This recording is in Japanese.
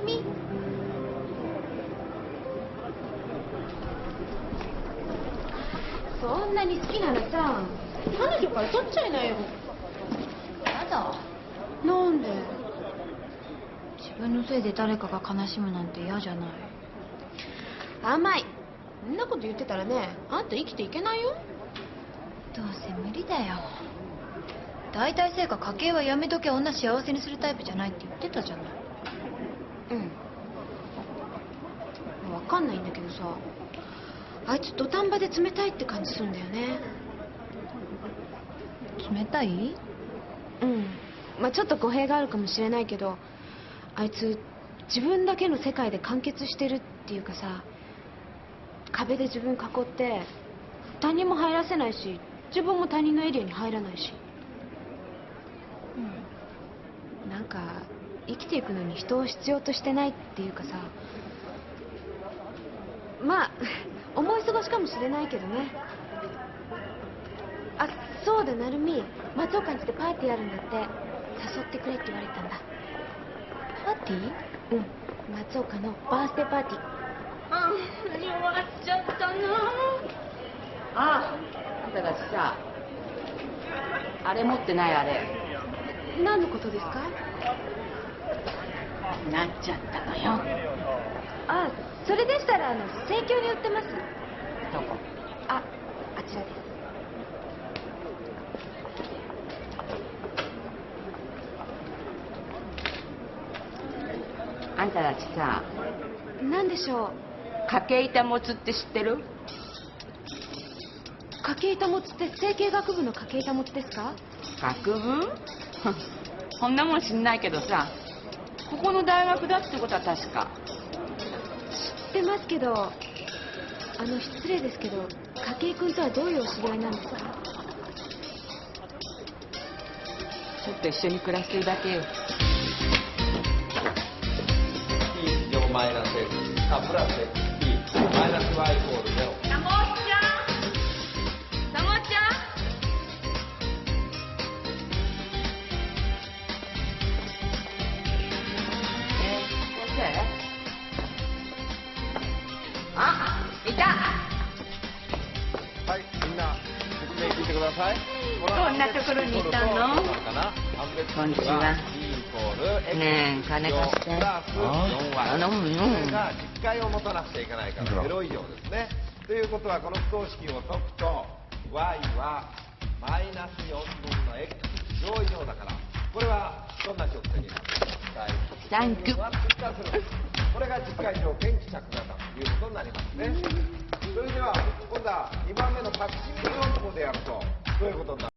るみ。そんなに好きならさ。彼女から取っちゃいなよ。やだ。なんで？自分のせいで誰かが悲しむなんて嫌じゃない。甘い。そんなこと言ってたらねあんた生きていけないよ。どうせ無理だよ。大体せいか家計はやめとけ女幸せにするタイプじゃないって言ってたじゃないうん。わかんないんだけどさあいつ土壇場で冷たいって感じするんだよね。冷たい？うん。まあちょっと語弊があるかもしれないけどあいつ自分だけの世界で完結してるっていうかさ壁で自分囲って他人も入らせないし自分も他人のエリアに入らないし。なんか生きていくのに人を必要としてないっていうかさ。まあ 思い過ごしかもしれないけどね。あそうだ成美。松岡んちでパーティーあるんだって。誘ってくれって言われたんだ。パーティー？うん。松岡のバースデーパーティー。あ弱っちゃったな。ああんたたちさあれ持ってないあれ。何のことですか？なっちゃったのよ。あそれでしたらあの生協に売ってます。どこ？ああちらです。あんたたちさ何でしょう？家計板持つって知ってる？家計板持ちって整形学部の家計板持ちですか？学部？そんなもん知んないけどさここの大学だってことは確か。知ってますけどあの失礼ですけど筧君とはどういうお知り合いなんですか？ちょっと一緒に暮らしてるだけよ。T 乗マイナス x あプラス xt マイナス y イコール聞いてくださいどんなところにいたの？こんにちは。E イコール x ねえ金貸してプラス 4y あ飲むが実解を持たなくちゃいけないから0以上ですねということはこの不等式を解くと y はマイナス4分の x 乗以上だからこれはどんな直線になるサンキュこれが実解条件希釈だということになりますねそれでは今度は2番目の隠し身論法でやるとどういうことになる